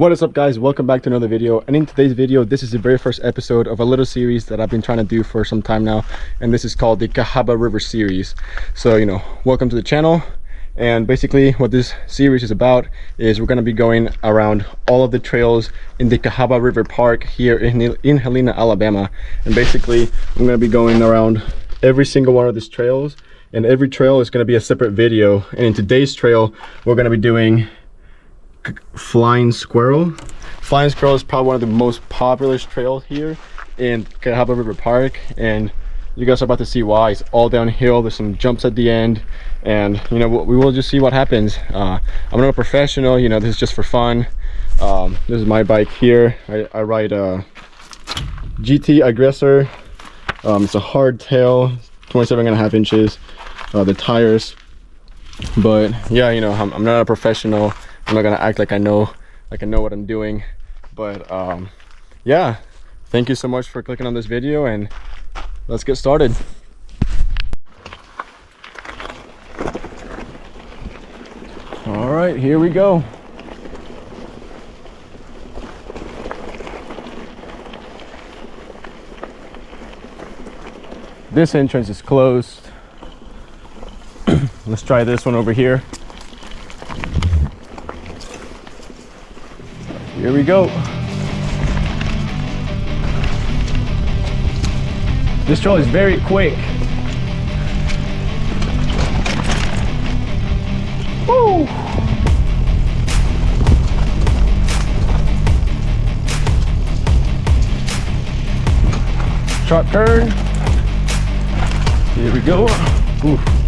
what is up guys? Welcome back to another video. And in today's video this is the very first episode of a little series that i've been trying to do for some time now. And this is called the cahaba river series. So you know welcome to the channel. And basically what this series is about is we're going to be going around all of the trails in the cahaba river park here in, in helena alabama. And basically i'm going to be going around every single one of these trails. And every trail is going to be a separate video. And in today's trail we're going to be doing Flying Squirrel. Flying Squirrel is probably one of the most popular trails here in Cahaba River Park and you guys are about to see why. It's all downhill, there's some jumps at the end and you know we will just see what happens. Uh, I'm not a professional, you know this is just for fun. Um, this is my bike here. I, I ride a GT Aggressor. Um, it's a hardtail, 27 and a half inches. Uh, the tires but yeah you know I'm, I'm not a professional I'm not gonna act like I know like I know what I'm doing but um yeah. Thank you so much for clicking on this video and let's get started. All right here we go. This entrance is closed. Let's try this one over here Here we go. This trail is very quick. Woo! Sharp turn. Here we go. Ooh.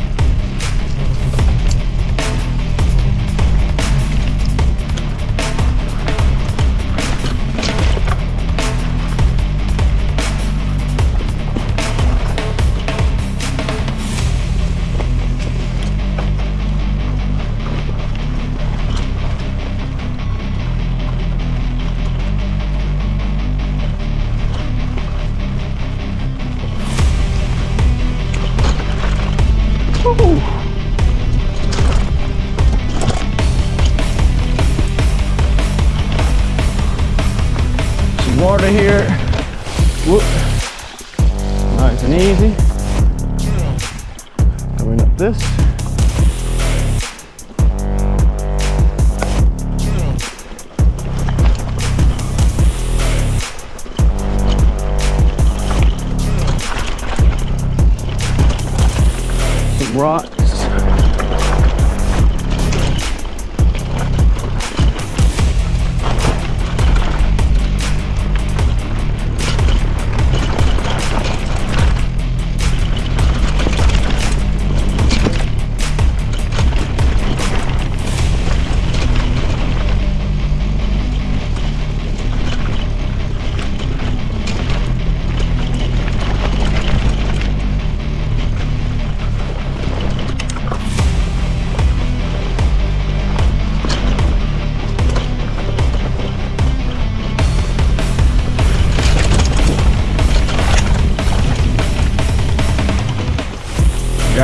And easy. Going up this. Rock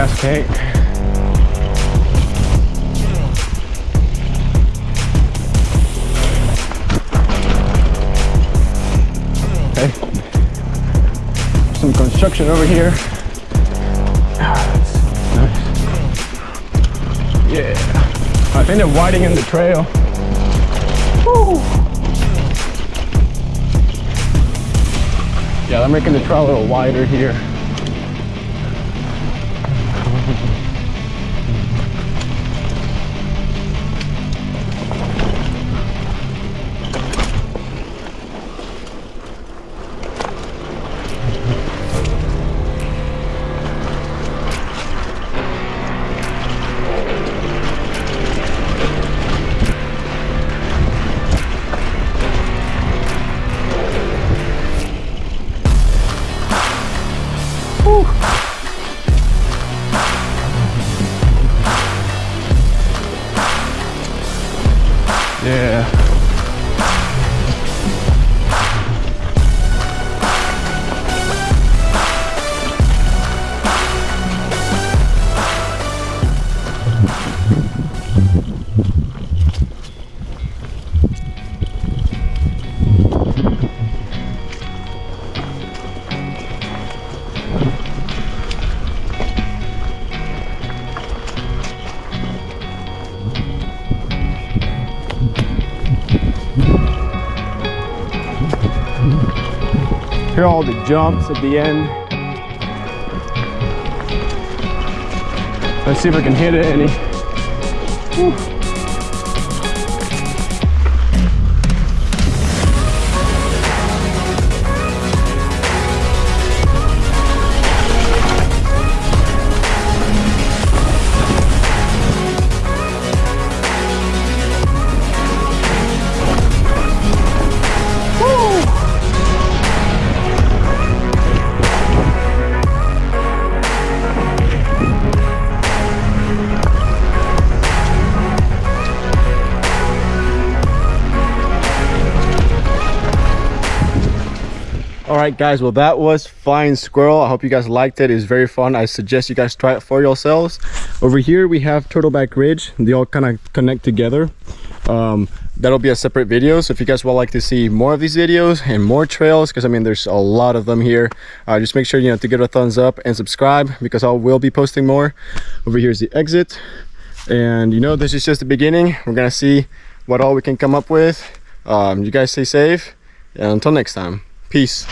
gas tank. Okay. Some construction over here. Nice. Yeah. I think they're widening the trail. Woo. Yeah, they're making the trail a little wider here. Yeah. Here all the jumps at the end. Let's see if I can hit it any. Whew. All right guys well that was flying squirrel. I hope you guys liked it. It's very fun. I suggest you guys try it for yourselves. Over here we have turtleback ridge. They all kind of connect together. Um, that'll be a separate video so if you guys would like to see more of these videos and more trails because i mean there's a lot of them here uh, just make sure you know to give it a thumbs up and subscribe because i will be posting more. Over here is the exit. And you know this is just the beginning. We're gonna see what all we can come up with. Um, you guys stay safe. And until next time. Peace